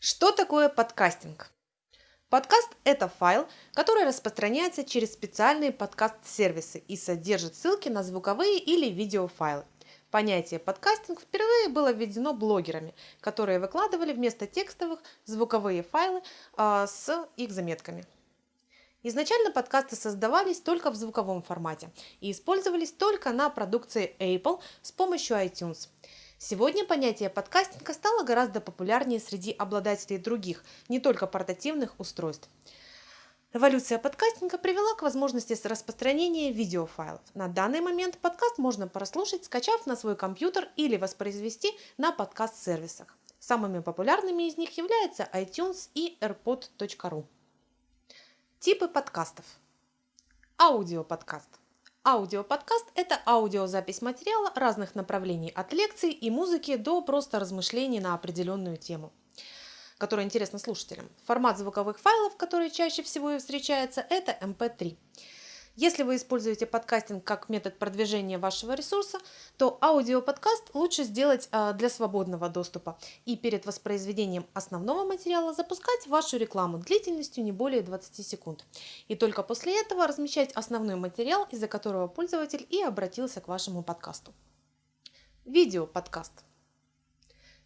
Что такое подкастинг? Подкаст – это файл, который распространяется через специальные подкаст-сервисы и содержит ссылки на звуковые или видеофайлы. Понятие подкастинг впервые было введено блогерами, которые выкладывали вместо текстовых звуковые файлы э, с их заметками. Изначально подкасты создавались только в звуковом формате и использовались только на продукции Apple с помощью iTunes – Сегодня понятие подкастинга стало гораздо популярнее среди обладателей других, не только портативных устройств. Эволюция подкастинга привела к возможности распространения видеофайлов. На данный момент подкаст можно прослушать, скачав на свой компьютер или воспроизвести на подкаст-сервисах. Самыми популярными из них являются iTunes и airpod.ru. Типы подкастов. Аудиоподкаст. Аудиоподкаст – это аудиозапись материала разных направлений от лекций и музыки до просто размышлений на определенную тему которая интересна слушателям. Формат звуковых файлов, который чаще всего и встречается, это MP3. Если вы используете подкастинг как метод продвижения вашего ресурса, то аудиоподкаст лучше сделать а, для свободного доступа и перед воспроизведением основного материала запускать вашу рекламу длительностью не более 20 секунд. И только после этого размещать основной материал, из-за которого пользователь и обратился к вашему подкасту. Видеоподкаст.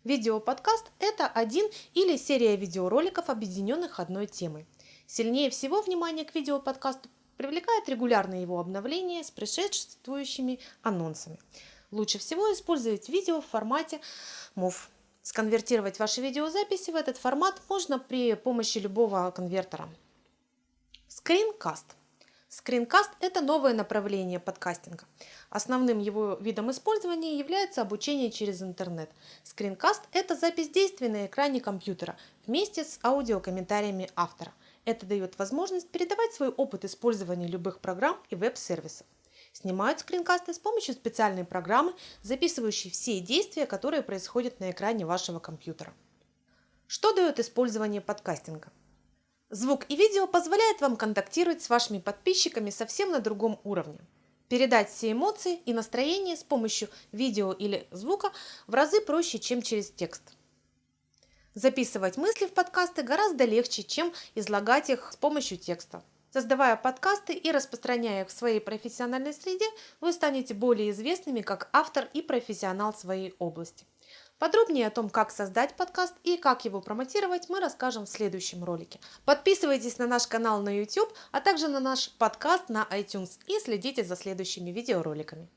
Видеоподкаст – это один или серия видеороликов, объединенных одной темой. Сильнее всего внимание к видеоподкасту привлекает регулярное его обновление с предшествующими анонсами. Лучше всего использовать видео в формате MOV. Сконвертировать ваши видеозаписи в этот формат можно при помощи любого конвертера. Скринкаст. Скринкаст – это новое направление подкастинга. Основным его видом использования является обучение через интернет. Скринкаст – это запись действий на экране компьютера вместе с аудиокомментариями автора. Это дает возможность передавать свой опыт использования любых программ и веб-сервисов. Снимают скринкасты с помощью специальной программы, записывающей все действия, которые происходят на экране вашего компьютера. Что дает использование подкастинга? Звук и видео позволяют вам контактировать с вашими подписчиками совсем на другом уровне. Передать все эмоции и настроение с помощью видео или звука в разы проще, чем через текст. Записывать мысли в подкасты гораздо легче, чем излагать их с помощью текста. Создавая подкасты и распространяя их в своей профессиональной среде, вы станете более известными как автор и профессионал своей области. Подробнее о том, как создать подкаст и как его промотировать, мы расскажем в следующем ролике. Подписывайтесь на наш канал на YouTube, а также на наш подкаст на iTunes и следите за следующими видеороликами.